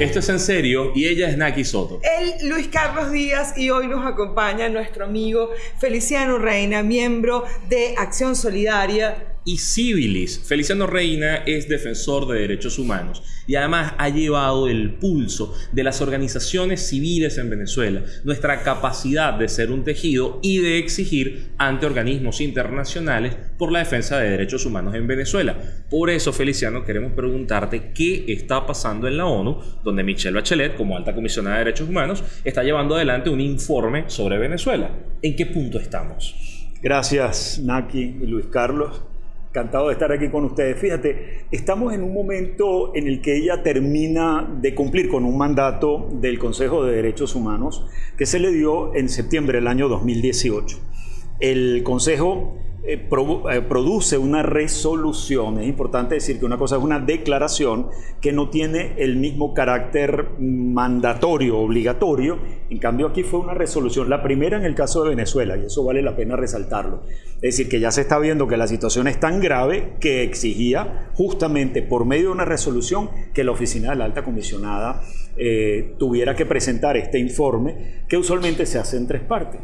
Esto es en serio y ella es Naki Soto. Él, Luis Carlos Díaz, y hoy nos acompaña nuestro amigo Feliciano Reina, miembro de Acción Solidaria y Civilis. Feliciano Reina es defensor de derechos humanos y además ha llevado el pulso de las organizaciones civiles en Venezuela, nuestra capacidad de ser un tejido y de exigir ante organismos internacionales por la defensa de derechos humanos en Venezuela. Por eso, Feliciano, queremos preguntarte qué está pasando en la ONU, donde Michelle Bachelet, como alta comisionada de derechos humanos, está llevando adelante un informe sobre Venezuela. ¿En qué punto estamos? Gracias, Naki y Luis Carlos. Encantado de estar aquí con ustedes. Fíjate, estamos en un momento en el que ella termina de cumplir con un mandato del Consejo de Derechos Humanos que se le dio en septiembre del año 2018. El Consejo eh, eh, produce una resolución. Es importante decir que una cosa es una declaración que no tiene el mismo carácter mandatorio, obligatorio. En cambio, aquí fue una resolución, la primera en el caso de Venezuela, y eso vale la pena resaltarlo. Es decir, que ya se está viendo que la situación es tan grave que exigía justamente por medio de una resolución que la oficina de la alta comisionada eh, tuviera que presentar este informe que usualmente se hace en tres partes.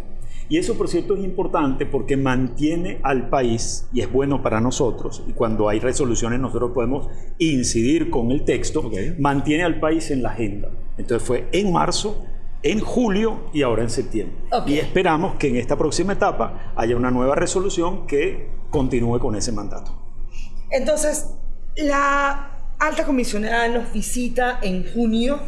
Y eso, por cierto, es importante porque mantiene al país, y es bueno para nosotros, y cuando hay resoluciones nosotros podemos incidir con el texto, mantiene al país en la agenda. Entonces fue en marzo, en julio y ahora en septiembre. Y esperamos que en esta próxima etapa haya una nueva resolución que continúe con ese mandato. Entonces, la alta comisionada nos visita en junio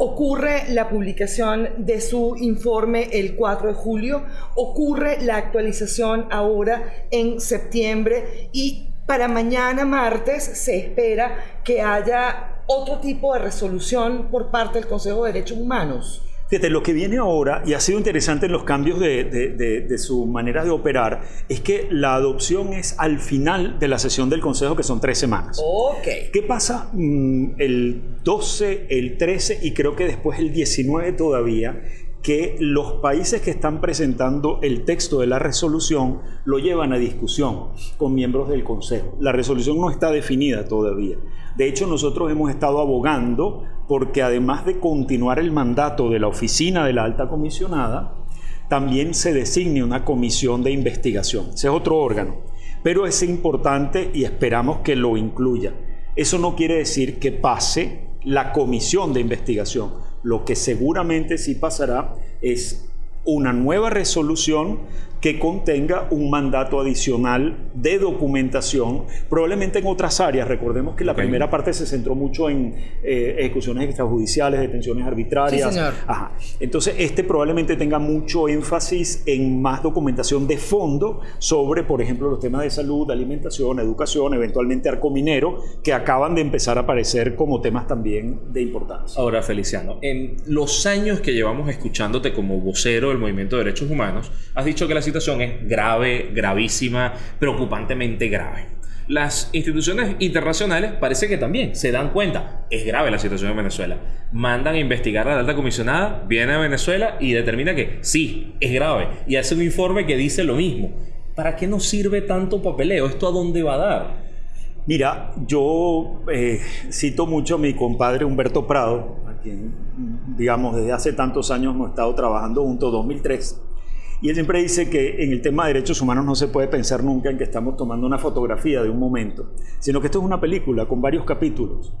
ocurre la publicación de su informe el 4 de julio, ocurre la actualización ahora en septiembre y para mañana martes se espera que haya otro tipo de resolución por parte del Consejo de Derechos Humanos. Fíjate, lo que viene ahora, y ha sido interesante en los cambios de, su manera de operar, es que la adopción es al final de la sesión del Consejo, que son tres semanas. Ok. ¿Qué pasa mm, el 12, el 13 y creo que después el 19 todavía? que los países que están presentando el texto de la resolución lo llevan a discusión con miembros del Consejo. La resolución no está definida todavía. De hecho, nosotros hemos estado abogando porque además de continuar el mandato de la oficina de la alta comisionada, también se designe una comisión de investigación. Ese es otro órgano, pero es importante y esperamos que lo incluya. Eso no quiere decir que pase la comisión de investigación. Lo que seguramente sí pasará es una nueva resolución que contenga un mandato adicional de documentación, probablemente en otras áreas. Recordemos que la primera parte se centró mucho en eh, ejecuciones extrajudiciales, detenciones arbitrarias. Entonces, este probablemente tenga mucho énfasis en más documentación de fondo sobre, por ejemplo, los temas de salud, alimentación, educación, eventualmente arco minero, que acaban de empezar a aparecer como temas también de importancia. Ahora, Feliciano, en los años que llevamos escuchándote como vocero del movimiento de derechos humanos, has dicho que la situación es grave, gravísima, preocupantemente grave. Las instituciones internacionales parece que también se dan cuenta, es grave la situación en Venezuela. Mandan a investigar a la alta comisionada, viene a Venezuela y determina que sí, es grave. Y hace un informe que dice lo mismo. ¿Para qué nos sirve tanto papeleo? ¿Esto a dónde va a dar? Mira, yo eh, cito mucho a mi compadre Humberto Prado, a quien, digamos, desde hace tantos años hemos estado trabajando juntos, 2003 y él siempre dice que en el tema de derechos humanos no se puede pensar nunca en que estamos tomando una fotografía de un momento, sino que esto es una película con varios capítulos.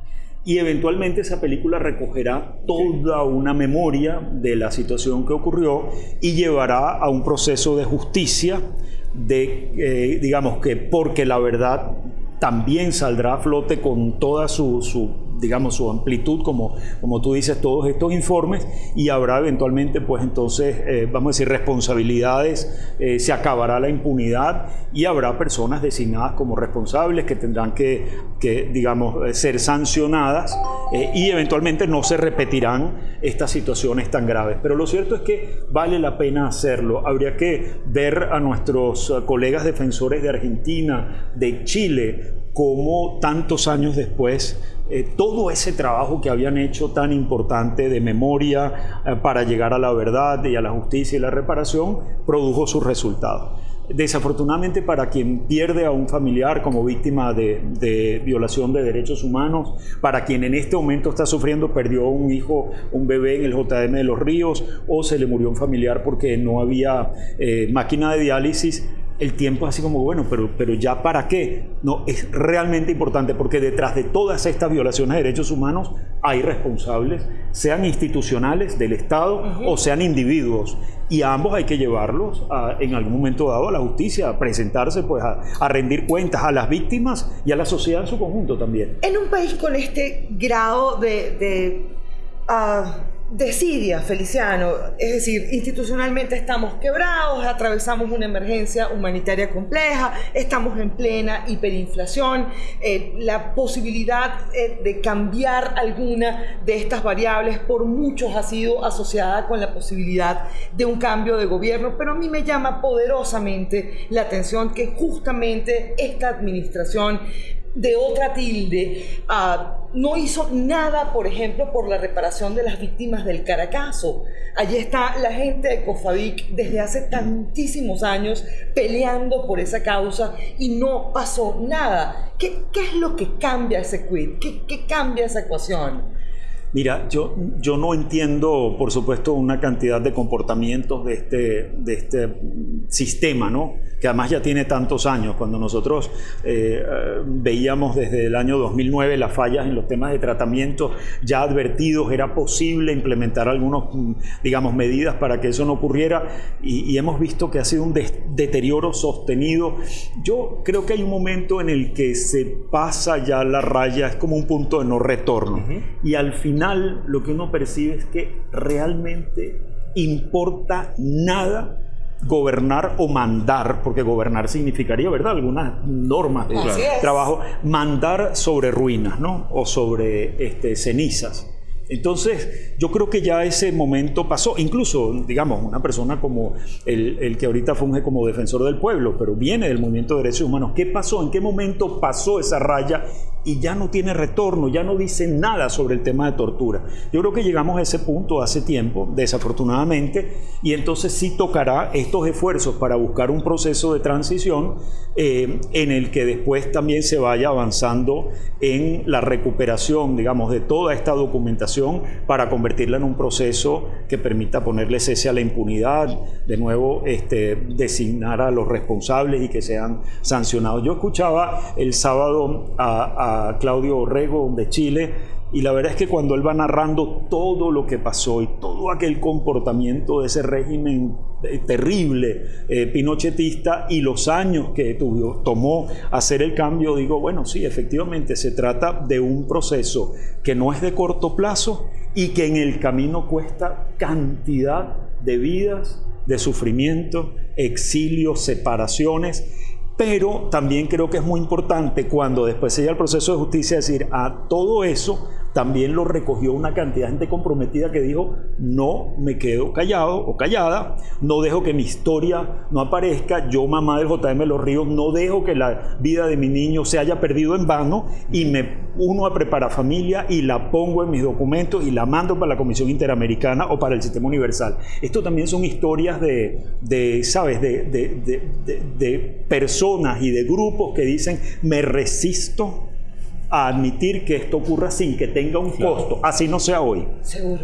Y eventualmente esa película recogerá toda una memoria de la situación que ocurrió y llevará a un proceso de justicia, de, eh, digamos que porque la verdad también saldrá a flote con toda su, digamos, su amplitud, como, como tú dices, todos estos informes, y habrá eventualmente, pues entonces, eh, vamos a decir, responsabilidades, eh, se acabará la impunidad y habrá personas designadas como responsables que tendrán que, que digamos, eh, ser sancionadas y eventualmente no se repetirán estas situaciones tan graves. Pero lo cierto es que vale la pena hacerlo. Habría que ver a nuestros colegas defensores de Argentina, de Chile, cómo tantos años después eh, todo ese trabajo que habían hecho tan importante de memoria eh, para llegar a la verdad y a la justicia y la reparación produjo sus resultados. desafortunadamente para quien pierde a un familiar como víctima de, violación de derechos humanos, para quien en este momento está sufriendo, perdió un hijo, un bebé en el JM de los Ríos, o se le murió un familiar porque no había eh, máquina de diálisis, el tiempo es así como, bueno, pero, pero ya para qué? No, es realmente importante porque detrás de todas estas violaciones de derechos humanos hay responsables, sean institucionales del Estado o sean individuos. Y a ambos hay que llevarlos en algún momento dado a la justicia, a presentarse, pues a, rendir cuentas a las víctimas y a la sociedad en su conjunto también. En un país con este grado de, ah, desidia, Feliciano. Es decir, institucionalmente estamos quebrados, atravesamos una emergencia humanitaria compleja, estamos en plena hiperinflación, eh, la posibilidad eh, de cambiar alguna de estas variables por muchos ha sido asociada con la posibilidad de un cambio de gobierno, pero a mí me llama poderosamente la atención que justamente esta administración de otra tilde, ah, no hizo nada, por ejemplo, por la reparación de las víctimas del Caracazo. Allí está la gente de COFAVIC desde hace tantísimos años peleando por esa causa y no pasó nada. ¿Qué, es lo que cambia ese quid? ¿Qué, qué cambia esa ecuación? Mira, yo, yo no entiendo, por supuesto, una cantidad de comportamientos de este, de este sistema, ¿no? que además ya tiene tantos años. Cuando nosotros eh, veíamos desde el año 2009 las fallas en los temas de tratamiento ya advertidos, era posible implementar algunas, digamos, medidas para que eso no ocurriera y, hemos visto que ha sido un deterioro sostenido. Yo creo que hay un momento en el que se pasa ya la raya, es como un punto de no retorno. Y al final lo que uno percibe es que realmente importa nada gobernar o mandar, porque gobernar significaría, ¿verdad? Algunas normas de trabajo, mandar sobre ruinas, ¿no? O sobre este, cenizas. Entonces, yo creo que ya ese momento pasó. Incluso, digamos, una persona como el, el, que ahorita funge como defensor del pueblo, pero viene del movimiento de derechos humanos. ¿Qué pasó? ¿En qué momento pasó esa raya y ya no tiene retorno, ya no dice nada sobre el tema de tortura. Yo creo que llegamos a ese punto hace tiempo, desafortunadamente, y entonces sí tocará estos esfuerzos para buscar un proceso de transición eh, en el que después también se vaya avanzando en la recuperación, digamos, de toda esta documentación para convertirla en un proceso que permita ponerle cese a la impunidad, de nuevo este, designar a los responsables y que sean sancionados. Yo escuchaba el sábado a Claudio Orrego de Chile, y la verdad es que cuando él va narrando todo lo que pasó y todo aquel comportamiento de ese régimen eh, terrible eh, pinochetista y los años que tuvo, tomó hacer el cambio, digo, bueno, sí, efectivamente se trata de un proceso que no es de corto plazo y que en el camino cuesta cantidad de vidas, de sufrimiento, exilio, separaciones pero también creo que es muy importante cuando después se llega al proceso de justicia decir a todo eso también lo recogió una cantidad de gente comprometida que dijo, no me quedo callado o callada, no dejo que mi historia no aparezca, yo mamá del JM Los Ríos, no dejo que la vida de mi niño se haya perdido en vano y me uno a preparar familia y la pongo en mis documentos y la mando para la Comisión Interamericana o para el Sistema Universal. Esto también son historias de, de ¿sabes?, de, de, de personas y de grupos que dicen, me resisto a admitir que esto ocurra sin que tenga un costo, así no sea hoy. Seguro.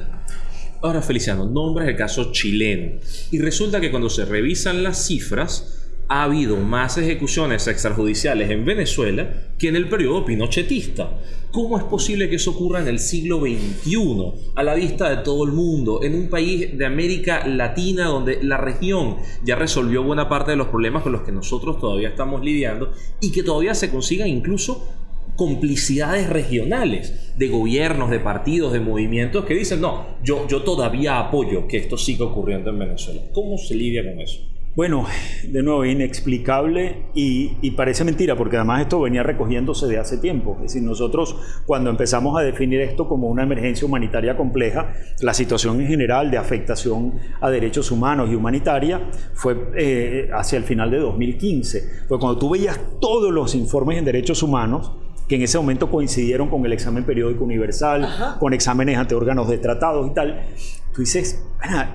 Ahora, Feliciano, nombres el caso chileno. Y resulta que cuando se revisan las cifras, ha habido más ejecuciones extrajudiciales en Venezuela que en el periodo pinochetista. ¿Cómo es posible que eso ocurra en el siglo XXI, a la vista de todo el mundo, en un país de América Latina donde la región ya resolvió buena parte de los problemas con los que nosotros todavía estamos lidiando y que todavía se consigan incluso complicidades regionales de gobiernos, de partidos, de movimientos que dicen, no, yo, yo todavía apoyo que esto siga ocurriendo en Venezuela. ¿Cómo se lidia con eso? Bueno, de nuevo, inexplicable y, parece mentira, porque además esto venía recogiéndose de hace tiempo. Es decir, nosotros cuando empezamos a definir esto como una emergencia humanitaria compleja, la situación en general de afectación a derechos humanos y humanitaria fue eh, hacia el final de 2015. Pues cuando tú veías todos los informes en derechos humanos, que en ese momento coincidieron con el examen periódico universal, con exámenes ante órganos de tratados y tal. Tú dices,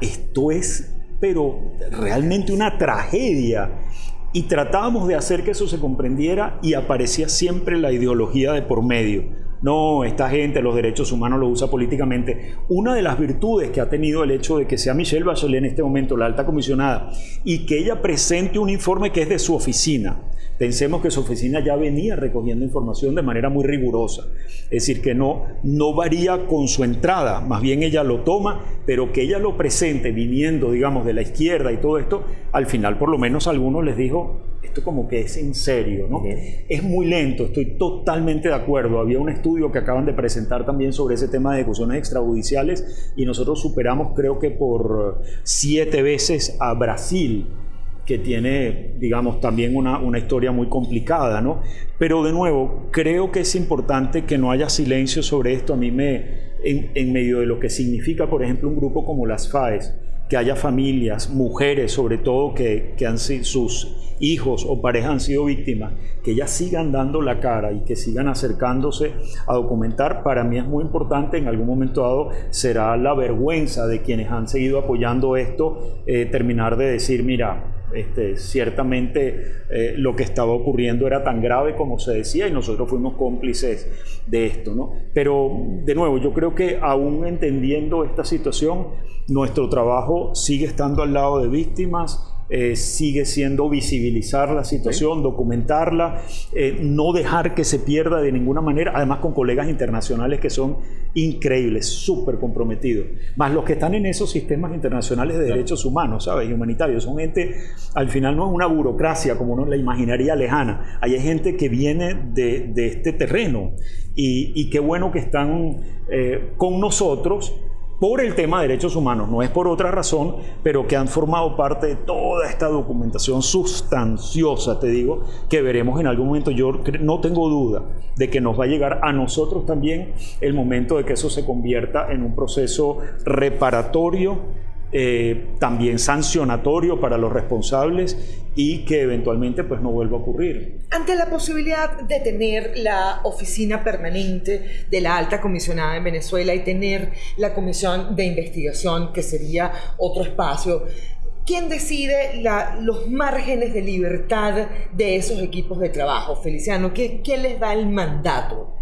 esto es, pero realmente una tragedia. y tratábamos de hacer que eso se comprendiera y aparecía siempre la ideología de por medio. No, esta gente los derechos humanos los usa políticamente. Una de las virtudes que ha tenido el hecho de que sea Michelle Bachelet en este momento la alta comisionada y que ella presente un informe que es de su oficina. Pensemos que su oficina ya venía recogiendo información de manera muy rigurosa. Es decir, que no, no varía con su entrada, más bien ella lo toma, pero que ella lo presente viniendo, digamos, de la izquierda y todo esto, al final por lo menos a algunos les dijo, esto como que es en serio, ¿no? Es muy lento, estoy totalmente de acuerdo. Había un estudio que acaban de presentar también sobre ese tema de ejecuciones extrajudiciales y nosotros superamos creo que por siete veces a Brasil que tiene, digamos, también una, una, historia muy complicada, ¿no? Pero de nuevo, creo que es importante que no haya silencio sobre esto. A mí me, en, en medio de lo que significa, por ejemplo, un grupo como las FAES, que haya familias, mujeres sobre todo, que, que han sido sus hijos o parejas han sido víctimas, que ellas sigan dando la cara y que sigan acercándose a documentar, para mí es muy importante, en algún momento dado será la vergüenza de quienes han seguido apoyando esto, eh, terminar de decir, mira, este, ciertamente eh, lo que estaba ocurriendo era tan grave como se decía y nosotros fuimos cómplices de esto. ¿no? Pero de nuevo, yo creo que aún entendiendo esta situación, nuestro trabajo sigue estando al lado de víctimas, eh, sigue siendo visibilizar la situación, documentarla, eh, no dejar que se pierda de ninguna manera, además con colegas internacionales que son increíbles, súper comprometidos, más los que están en esos sistemas internacionales de derechos humanos, ¿sabes? Y humanitarios, son gente, al final no es una burocracia como uno la imaginaría lejana, hay gente que viene de, de este terreno y, y, qué bueno que están eh, con nosotros por el tema de derechos humanos, no es por otra razón, pero que han formado parte de toda esta documentación sustanciosa, te digo, que veremos en algún momento. Yo no tengo duda de que nos va a llegar a nosotros también el momento de que eso se convierta en un proceso reparatorio eh, también sancionatorio para los responsables y que eventualmente pues no vuelva a ocurrir. Ante la posibilidad de tener la oficina permanente de la alta comisionada en Venezuela y tener la comisión de investigación, que sería otro espacio, ¿Quién decide la, los márgenes de libertad de esos equipos de trabajo, Feliciano? ¿Quién les da el mandato?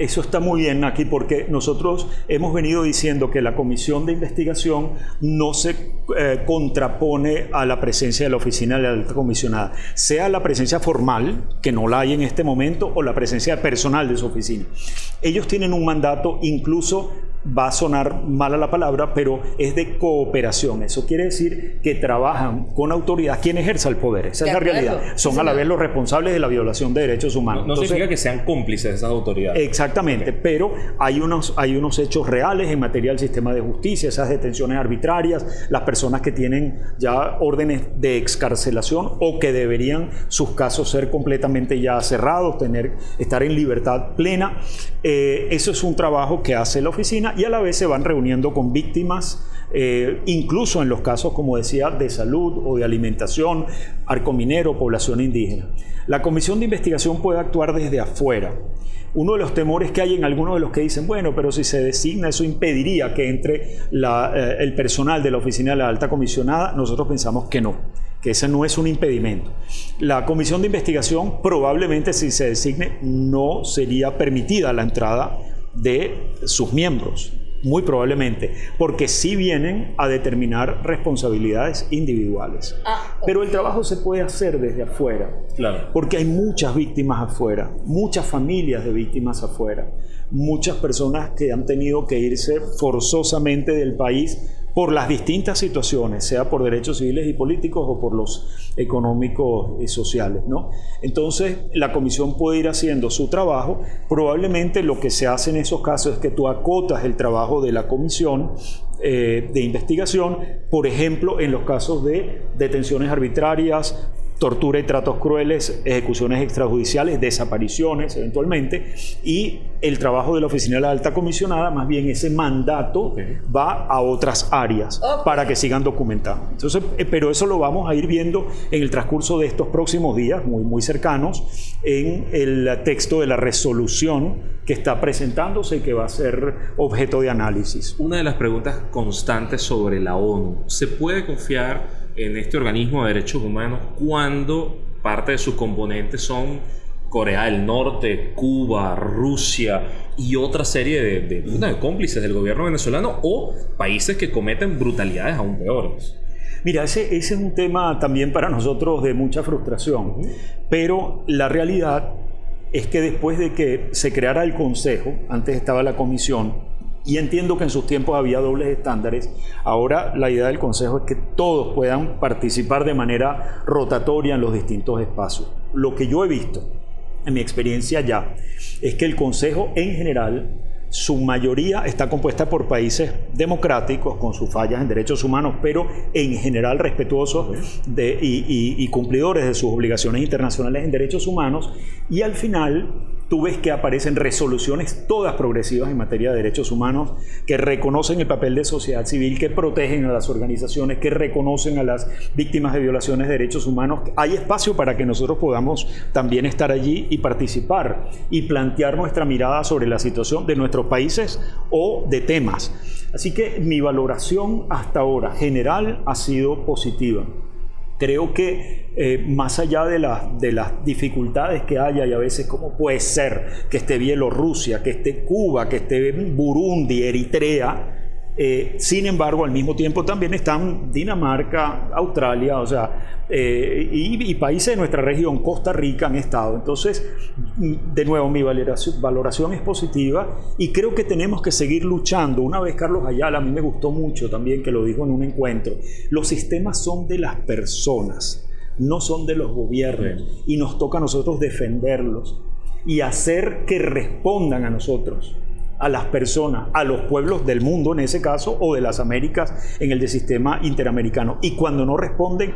Eso está muy bien aquí porque nosotros hemos venido diciendo que la comisión de investigación no se eh, contrapone a la presencia de la oficina de la alta comisionada, sea la presencia formal, que no la hay en este momento, o la presencia personal de su oficina. Ellos tienen un mandato incluso va a sonar mala la palabra, pero es de cooperación. Eso quiere decir que trabajan con autoridad quien ejerza el poder. Esa es la realidad. Son a la vez los responsables de la violación de derechos humanos. No, significa que sean cómplices de esas autoridades. Exactamente, pero hay unos, hay unos hechos reales en materia del sistema de justicia, esas detenciones arbitrarias, las personas que tienen ya órdenes de excarcelación o que deberían sus casos ser completamente ya cerrados, tener, estar en libertad plena. Eh, eso es un trabajo que hace la oficina y a la vez se van reuniendo con víctimas, eh, incluso en los casos, como decía, de salud o de alimentación, arco minero, población indígena. La comisión de investigación puede actuar desde afuera. Uno de los temores que hay en algunos de los que dicen, bueno, pero si se designa, eso impediría que entre eh, el personal de la oficina de la alta comisionada, nosotros pensamos que no que ese no es un impedimento. La comisión de investigación probablemente si se designe no sería permitida la entrada de sus miembros, muy probablemente, porque sí vienen a determinar responsabilidades individuales. Ah, Pero el trabajo se puede hacer desde afuera, claro. porque hay muchas víctimas afuera, muchas familias de víctimas afuera, muchas personas que han tenido que irse forzosamente del país por las distintas situaciones, sea por derechos civiles y políticos o por los económicos y sociales. ¿no? Entonces, la comisión puede ir haciendo su trabajo. Probablemente lo que se hace en esos casos es que tú acotas el trabajo de la comisión eh, de investigación, por ejemplo, en los casos de detenciones arbitrarias, tortura y tratos crueles, ejecuciones extrajudiciales, desapariciones eventualmente, y el trabajo de la Oficina de la Alta Comisionada, más bien ese mandato va a otras áreas para que sigan documentando. Entonces, eh, pero eso lo vamos a ir viendo en el transcurso de estos próximos días, muy, muy cercanos, en el texto de la resolución que está presentándose y que va a ser objeto de análisis. Una de las preguntas constantes sobre la ONU, ¿se puede confiar en este organismo de derechos humanos cuando parte de sus componentes son Corea del Norte, Cuba, Rusia y otra serie de, de, cómplices del gobierno venezolano o países que cometen brutalidades aún peores. Mira, ese, ese es un tema también para nosotros de mucha frustración, pero la realidad es que después de que se creara el Consejo, antes estaba la Comisión, y entiendo que en sus tiempos había dobles estándares. Ahora la idea del Consejo es que todos puedan participar de manera rotatoria en los distintos espacios. Lo que yo he visto en mi experiencia ya es que el Consejo en general su mayoría está compuesta por países democráticos con sus fallas en derechos humanos, pero en general respetuosos de, y, y cumplidores de sus obligaciones internacionales en derechos humanos. Y al final tú ves que aparecen resoluciones todas progresivas en materia de derechos humanos que reconocen el papel de sociedad civil, que protegen a las organizaciones, que reconocen a las víctimas de violaciones de derechos humanos. Hay espacio para que nosotros podamos también estar allí y participar y plantear nuestra mirada sobre la situación de nuestros países o de temas. Así que mi valoración hasta ahora general ha sido positiva creo que eh, más allá de, de las dificultades que haya y a veces cómo puede ser que esté Bielorrusia, que esté Cuba, que esté Burundi, Eritrea, eh, sin embargo, al mismo tiempo también están Dinamarca, Australia, o sea, eh, y, países de nuestra región, Costa Rica, han estado. Entonces, de nuevo, mi valoración, valoración, es positiva y creo que tenemos que seguir luchando. Una vez Carlos Ayala, a mí me gustó mucho también que lo dijo en un encuentro, los sistemas son de las personas, no son de los gobiernos, y nos toca a nosotros defenderlos y hacer que respondan a nosotros a las personas, a los pueblos del mundo en ese caso, o de las Américas en el de sistema interamericano. Y cuando no responden,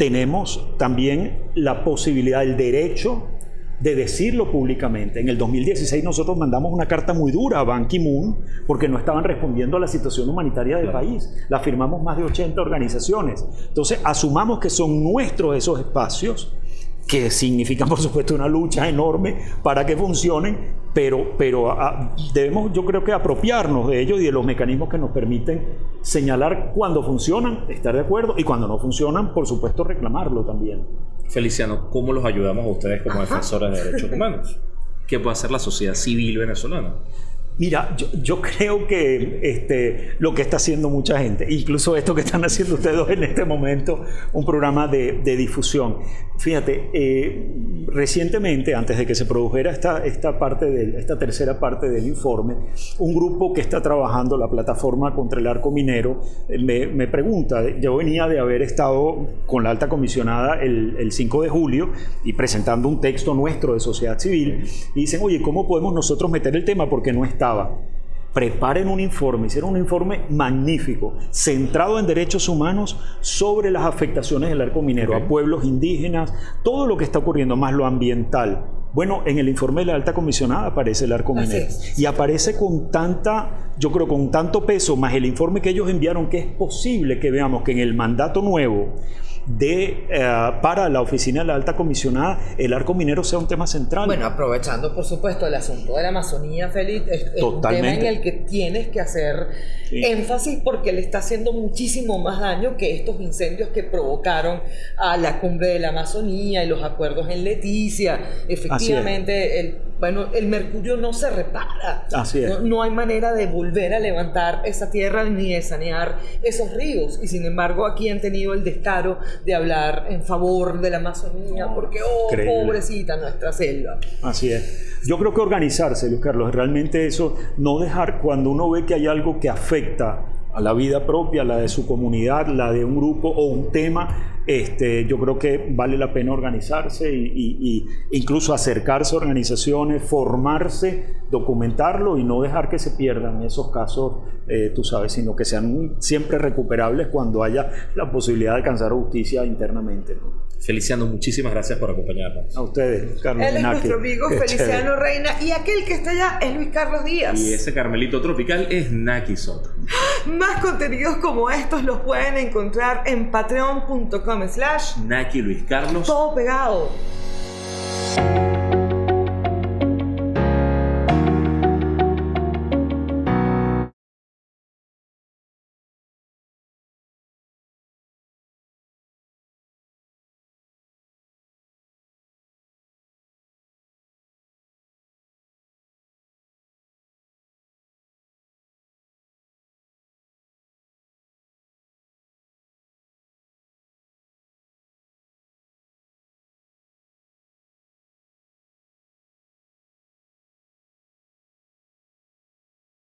tenemos también la posibilidad, el derecho de decirlo públicamente. En el 2016 nosotros mandamos una carta muy dura a Ban Ki-moon porque no estaban respondiendo a la situación humanitaria del país. La firmamos más de 80 organizaciones. Entonces, asumamos que son nuestros esos espacios que significan por supuesto una lucha enorme para que funcionen, pero, pero ah, debemos yo creo que apropiarnos de ellos y de los mecanismos que nos permiten señalar cuando funcionan, estar de acuerdo, y cuando no funcionan, por supuesto, reclamarlo también. Feliciano, ¿cómo los ayudamos a ustedes como defensores de derechos humanos? ¿Qué puede hacer la sociedad civil venezolana? Mira, yo, creo que este, lo que está haciendo mucha gente, incluso esto que están haciendo ustedes en este momento, un programa de, difusión. Fíjate, eh, recientemente, antes de que se produjera esta, esta, parte de, esta tercera parte del informe, un grupo que está trabajando la plataforma contra el arco minero eh, me, pregunta, yo venía de haber estado con la alta comisionada el, el 5 de julio y presentando un texto nuestro de sociedad civil, y dicen, oye, ¿cómo podemos nosotros meter el tema? Porque no está Preparen un informe, hicieron un informe magnífico, centrado en derechos humanos sobre las afectaciones del arco minero a pueblos indígenas, todo lo que está ocurriendo, más lo ambiental. Bueno, en el informe de la alta comisionada aparece el arco minero. y aparece con tanta, yo creo, con tanto peso, más el informe que ellos enviaron, que es posible que veamos que en el mandato nuevo de, eh, para la oficina de la alta comisionada el arco minero sea un tema central. Bueno, aprovechando por supuesto el asunto de la Amazonía, Félix, es, un tema en el que tienes que hacer énfasis porque le está haciendo muchísimo más daño que estos incendios que provocaron a la cumbre de la Amazonía y los acuerdos en Leticia. Efectivamente, el bueno, el mercurio no se repara. Así es. No, hay manera de volver a levantar esa tierra ni de sanear esos ríos. Y sin embargo, aquí han tenido el descaro de hablar en favor de la Amazonía, porque, oh, pobrecita nuestra selva. Así es. Yo creo que organizarse, Luis Carlos, realmente eso, no dejar cuando uno ve que hay algo que afecta a la vida propia, la de su comunidad, la de un grupo o un tema, este, yo creo que vale la pena organizarse y, incluso acercarse a organizaciones, formarse, documentarlo y no dejar que se pierdan esos casos, eh, tú sabes, sino que sean siempre recuperables cuando haya la posibilidad de alcanzar justicia internamente. Feliciano, muchísimas gracias por acompañarnos. A ustedes, Carlos. Él es nuestro amigo Feliciano Reina y aquel que está allá es Luis Carlos Díaz. Y ese Carmelito tropical es Naki Soto. Más contenidos como estos los pueden encontrar en patreon.com slash Naki Luis Carlos. Todo pegado.